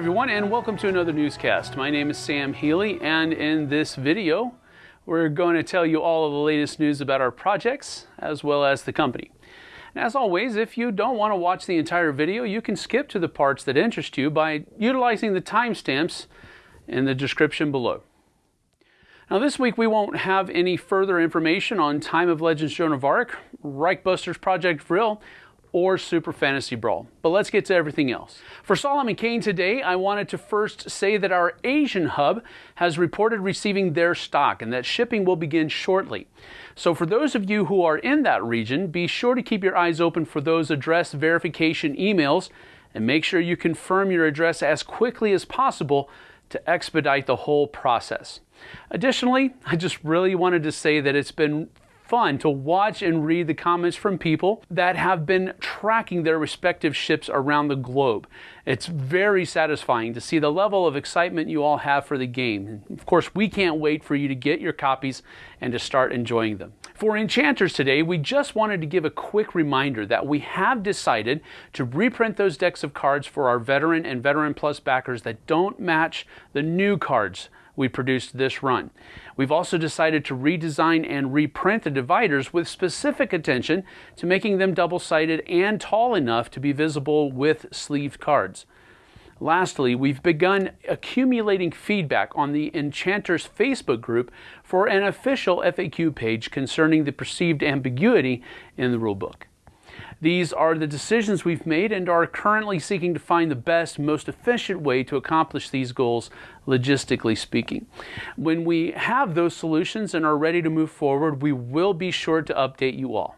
everyone, and welcome to another newscast. My name is Sam Healy, and in this video, we're going to tell you all of the latest news about our projects as well as the company. And as always, if you don't want to watch the entire video, you can skip to the parts that interest you by utilizing the timestamps in the description below. Now this week we won't have any further information on Time of Legends Joan of Arc, Reichbusters Project Vril, or Super Fantasy Brawl. But let's get to everything else. For Solomon Kane today, I wanted to first say that our Asian hub has reported receiving their stock and that shipping will begin shortly. So for those of you who are in that region, be sure to keep your eyes open for those address verification emails and make sure you confirm your address as quickly as possible to expedite the whole process. Additionally, I just really wanted to say that it's been fun to watch and read the comments from people that have been tracking their respective ships around the globe. It's very satisfying to see the level of excitement you all have for the game. Of course, we can't wait for you to get your copies and to start enjoying them. For Enchanters today, we just wanted to give a quick reminder that we have decided to reprint those decks of cards for our Veteran and Veteran Plus backers that don't match the new cards we produced this run. We've also decided to redesign and reprint the dividers with specific attention to making them double-sided and tall enough to be visible with sleeved cards. Lastly, we've begun accumulating feedback on the Enchanters Facebook group for an official FAQ page concerning the perceived ambiguity in the rulebook. These are the decisions we've made and are currently seeking to find the best, most efficient way to accomplish these goals, logistically speaking. When we have those solutions and are ready to move forward, we will be sure to update you all.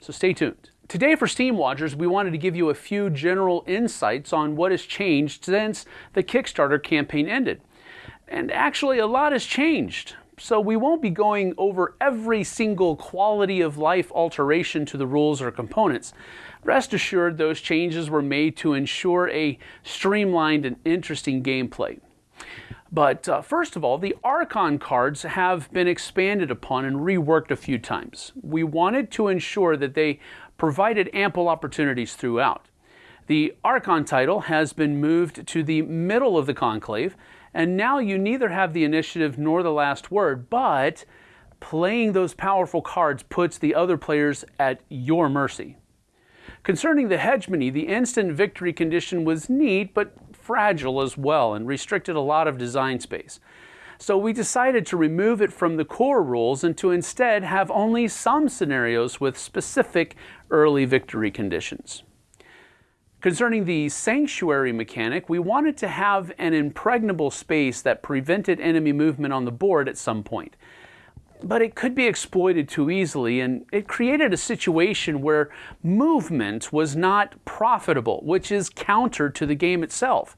So stay tuned. Today for Steamwatchers, we wanted to give you a few general insights on what has changed since the Kickstarter campaign ended. And actually, a lot has changed. So we won't be going over every single quality of life alteration to the rules or components. Rest assured those changes were made to ensure a streamlined and interesting gameplay. But uh, first of all, the Archon cards have been expanded upon and reworked a few times. We wanted to ensure that they provided ample opportunities throughout. The Archon title has been moved to the middle of the conclave and now you neither have the initiative nor the last word, but playing those powerful cards puts the other players at your mercy. Concerning the hegemony, the instant victory condition was neat, but fragile as well, and restricted a lot of design space. So we decided to remove it from the core rules and to instead have only some scenarios with specific early victory conditions. Concerning the sanctuary mechanic, we wanted to have an impregnable space that prevented enemy movement on the board at some point. But it could be exploited too easily, and it created a situation where movement was not profitable, which is counter to the game itself.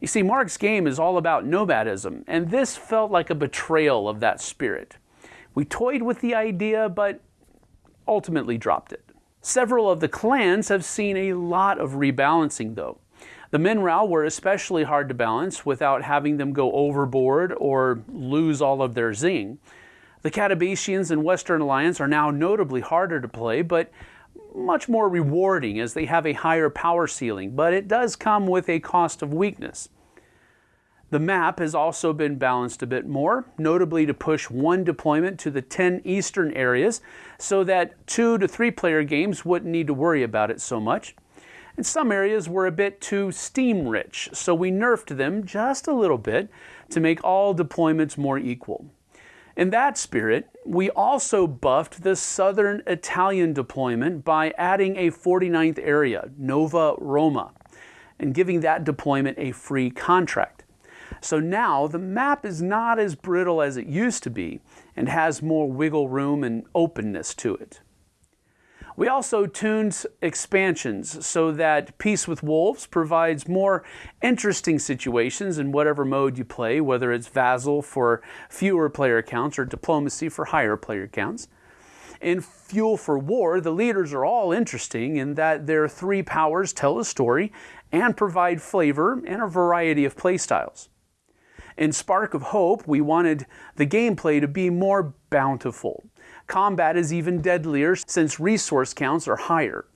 You see, Mark's game is all about nomadism, and this felt like a betrayal of that spirit. We toyed with the idea, but ultimately dropped it. Several of the clans have seen a lot of rebalancing though. The Minrao were especially hard to balance without having them go overboard or lose all of their zing. The Catabasians and Western Alliance are now notably harder to play, but much more rewarding as they have a higher power ceiling, but it does come with a cost of weakness. The map has also been balanced a bit more, notably to push one deployment to the 10 eastern areas so that two to three player games wouldn't need to worry about it so much. And some areas were a bit too steam rich, so we nerfed them just a little bit to make all deployments more equal. In that spirit, we also buffed the southern Italian deployment by adding a 49th area, Nova Roma, and giving that deployment a free contract. So now the map is not as brittle as it used to be and has more wiggle room and openness to it. We also tuned expansions so that Peace with Wolves provides more interesting situations in whatever mode you play, whether it's Vassal for fewer player counts or Diplomacy for higher player counts. In Fuel for War, the leaders are all interesting in that their three powers tell a story and provide flavor and a variety of playstyles. In Spark of Hope, we wanted the gameplay to be more bountiful. Combat is even deadlier since resource counts are higher.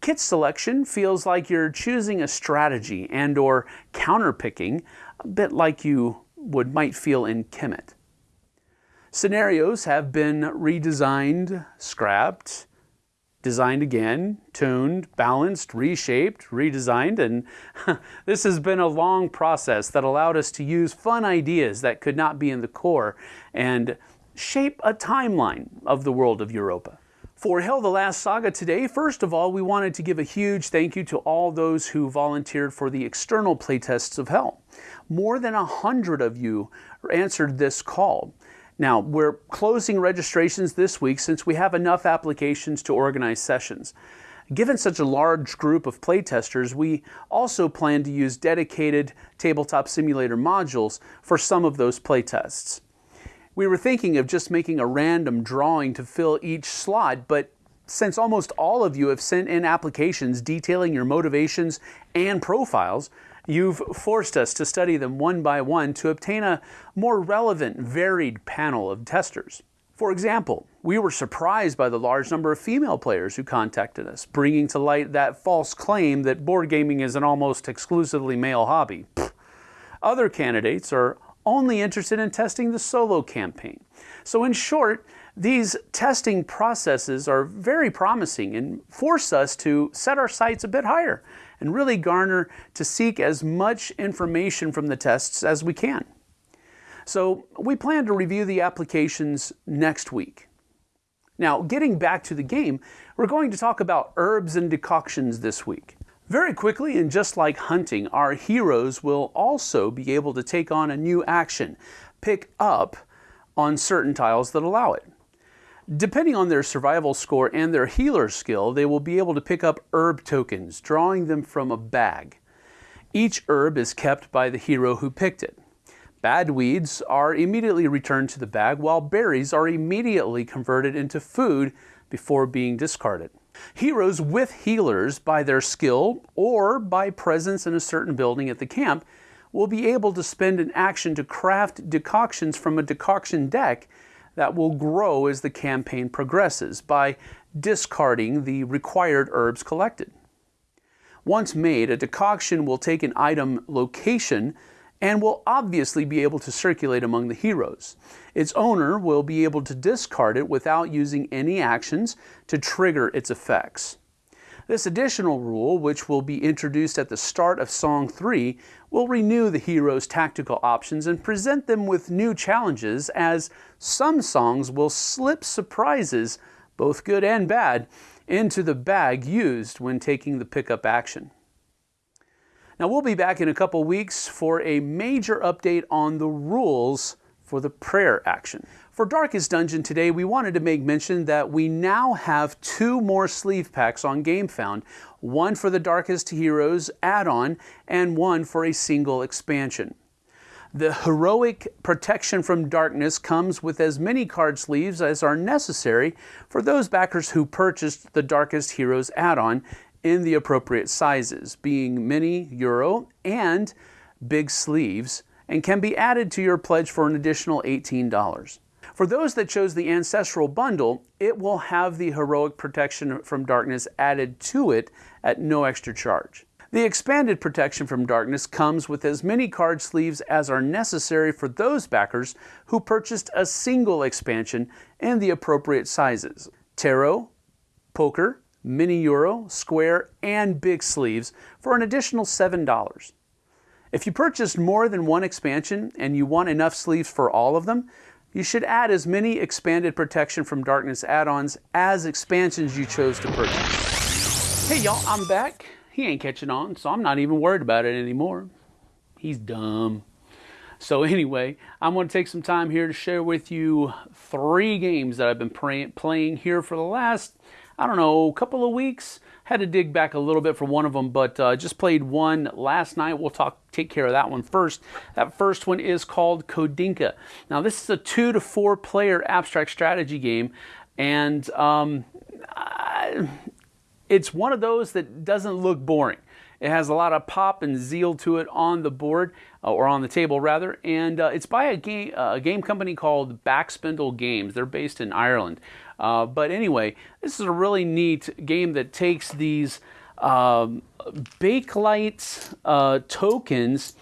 Kit selection feels like you're choosing a strategy and or counterpicking, a bit like you would might feel in Kemet. Scenarios have been redesigned, scrapped, designed again, tuned, balanced, reshaped, redesigned, and this has been a long process that allowed us to use fun ideas that could not be in the core and shape a timeline of the world of Europa. For HEL the Last Saga today, first of all, we wanted to give a huge thank you to all those who volunteered for the external playtests of HEL. More than a hundred of you answered this call. Now, we're closing registrations this week since we have enough applications to organize sessions. Given such a large group of playtesters, we also plan to use dedicated Tabletop Simulator modules for some of those playtests. We were thinking of just making a random drawing to fill each slot, but since almost all of you have sent in applications detailing your motivations and profiles, You've forced us to study them one by one to obtain a more relevant, varied panel of testers. For example, we were surprised by the large number of female players who contacted us, bringing to light that false claim that board gaming is an almost exclusively male hobby. Pfft. Other candidates are only interested in testing the solo campaign. So in short, these testing processes are very promising and force us to set our sights a bit higher and really garner to seek as much information from the tests as we can. So we plan to review the applications next week. Now, getting back to the game, we're going to talk about herbs and decoctions this week. Very quickly, and just like hunting, our heroes will also be able to take on a new action, pick up on certain tiles that allow it. Depending on their survival score and their healer skill, they will be able to pick up herb tokens, drawing them from a bag. Each herb is kept by the hero who picked it. Bad weeds are immediately returned to the bag, while berries are immediately converted into food before being discarded. Heroes with healers, by their skill or by presence in a certain building at the camp, will be able to spend an action to craft decoctions from a decoction deck that will grow as the campaign progresses by discarding the required herbs collected. Once made, a decoction will take an item location and will obviously be able to circulate among the heroes. Its owner will be able to discard it without using any actions to trigger its effects. This additional rule, which will be introduced at the start of Song 3, will renew the hero's tactical options and present them with new challenges as some songs will slip surprises, both good and bad, into the bag used when taking the pickup action. Now we'll be back in a couple weeks for a major update on the rules for the prayer action. For Darkest Dungeon today, we wanted to make mention that we now have two more sleeve packs on GameFound, one for the Darkest Heroes add-on and one for a single expansion. The Heroic Protection from Darkness comes with as many card sleeves as are necessary for those backers who purchased the Darkest Heroes add-on in the appropriate sizes, being mini, euro, and big sleeves, and can be added to your pledge for an additional $18. For those that chose the Ancestral Bundle, it will have the Heroic Protection from Darkness added to it at no extra charge. The expanded protection from darkness comes with as many card sleeves as are necessary for those backers who purchased a single expansion in the appropriate sizes. Tarot, Poker, Mini Euro, Square, and Big Sleeves for an additional $7. If you purchased more than one expansion and you want enough sleeves for all of them, you should add as many expanded protection from darkness add-ons as expansions you chose to purchase. Hey y'all, I'm back. He ain't catching on, so I'm not even worried about it anymore. He's dumb. So anyway, I'm going to take some time here to share with you three games that I've been playing here for the last, I don't know, couple of weeks. Had to dig back a little bit for one of them, but uh, just played one last night. We'll talk, take care of that one first. That first one is called Khodinka. Now, this is a two to four player abstract strategy game, and um, I, it's one of those that doesn't look boring. It has a lot of pop and zeal to it on the board, uh, or on the table rather, and uh, it's by a game, uh, a game company called Backspindle Games. They're based in Ireland. Uh, but anyway, this is a really neat game that takes these um, Bakelite tokens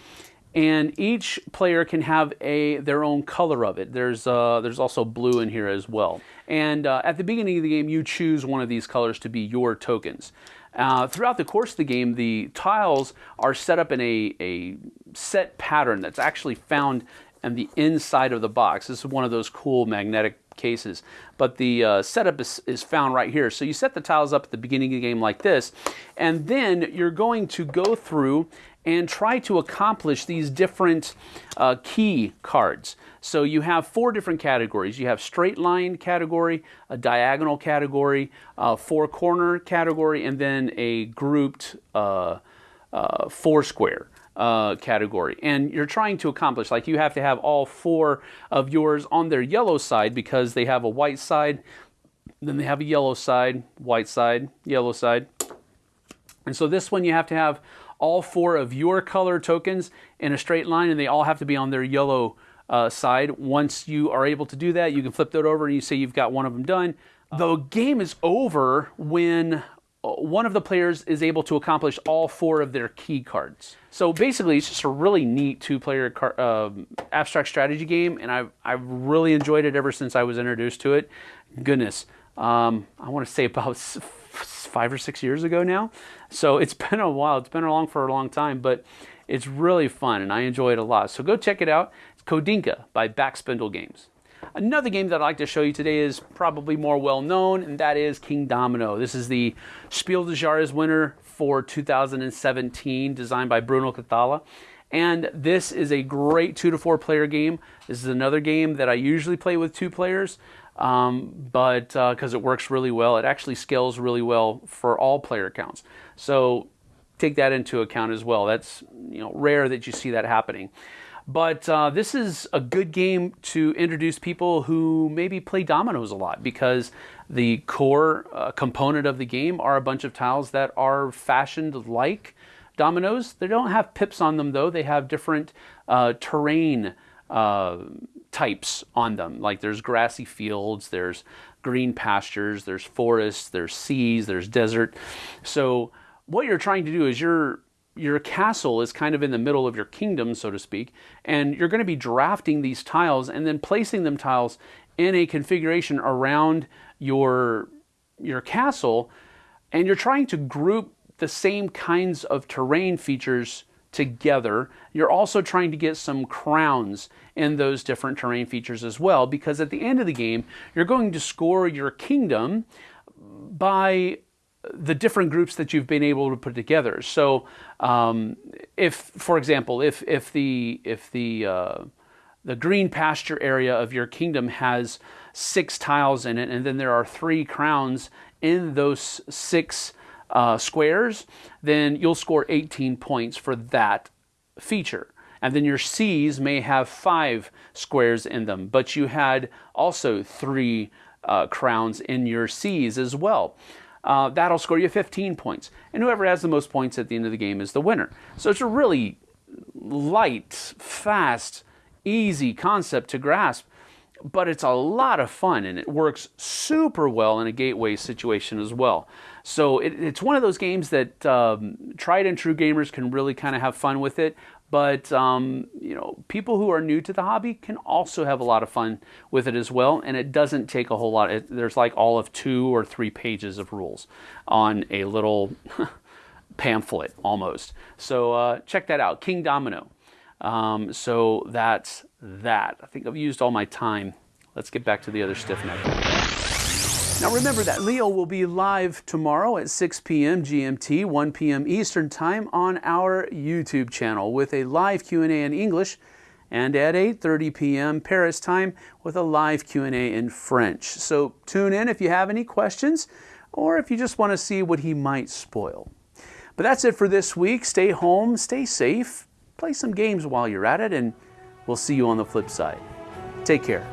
and each player can have a their own color of it. There's uh, there's also blue in here as well. And uh, at the beginning of the game, you choose one of these colors to be your tokens. Uh, throughout the course of the game, the tiles are set up in a, a set pattern that's actually found on the inside of the box. This is one of those cool magnetic cases. But the uh, setup is, is found right here. So you set the tiles up at the beginning of the game like this, and then you're going to go through and try to accomplish these different uh, key cards. So you have four different categories. You have straight line category, a diagonal category, a four corner category, and then a grouped uh, uh, four square uh, category. And you're trying to accomplish, like you have to have all four of yours on their yellow side because they have a white side, then they have a yellow side, white side, yellow side. And so this one you have to have all four of your color tokens in a straight line and they all have to be on their yellow uh, side. Once you are able to do that, you can flip that over and you say you've got one of them done. The game is over when one of the players is able to accomplish all four of their key cards. So basically, it's just a really neat two-player um, abstract strategy game, and I've, I've really enjoyed it ever since I was introduced to it. Goodness, um, I want to say about five or six years ago now. So it's been a while. It's been along for a long time, but it's really fun, and I enjoy it a lot. So go check it out. It's Kodinka by Backspindle Games. Another game that I'd like to show you today is probably more well known, and that is Kingdomino. This is the Spiel des Jahres winner for 2017, designed by Bruno Cathala. And this is a great two to four player game. This is another game that I usually play with two players, um, but because uh, it works really well, it actually scales really well for all player counts. So take that into account as well. That's you know rare that you see that happening. But uh, this is a good game to introduce people who maybe play dominoes a lot because the core uh, component of the game are a bunch of tiles that are fashioned like dominoes. They don't have pips on them though, they have different uh, terrain uh, types on them. Like there's grassy fields, there's green pastures, there's forests, there's seas, there's desert. So what you're trying to do is you're your castle is kind of in the middle of your kingdom, so to speak, and you're going to be drafting these tiles and then placing them tiles in a configuration around your your castle, and you're trying to group the same kinds of terrain features together. You're also trying to get some crowns in those different terrain features as well, because at the end of the game, you're going to score your kingdom by the different groups that you've been able to put together. So, um, if, for example, if if the if the uh, the green pasture area of your kingdom has six tiles in it, and then there are three crowns in those six uh, squares, then you'll score 18 points for that feature. And then your seas may have five squares in them, but you had also three uh, crowns in your seas as well uh, that'll score you 15 points. And whoever has the most points at the end of the game is the winner. So it's a really light, fast, easy concept to grasp, but it's a lot of fun and it works super well in a gateway situation as well. So it, it's one of those games that um, tried and true gamers can really kind of have fun with it, but um, you know, people who are new to the hobby can also have a lot of fun with it as well. And it doesn't take a whole lot. It, there's like all of two or three pages of rules on a little pamphlet almost. So uh, check that out, Kingdomino. Um, so that's that. I think I've used all my time. Let's get back to the other stiff neck. Now remember that Leo will be live tomorrow at 6 p.m. GMT, 1 p.m. Eastern Time on our YouTube channel with a live Q&A in English and at 8.30 p.m. Paris time with a live Q&A in French. So tune in if you have any questions or if you just want to see what he might spoil. But that's it for this week. Stay home, stay safe, play some games while you're at it, and we'll see you on the flip side. Take care.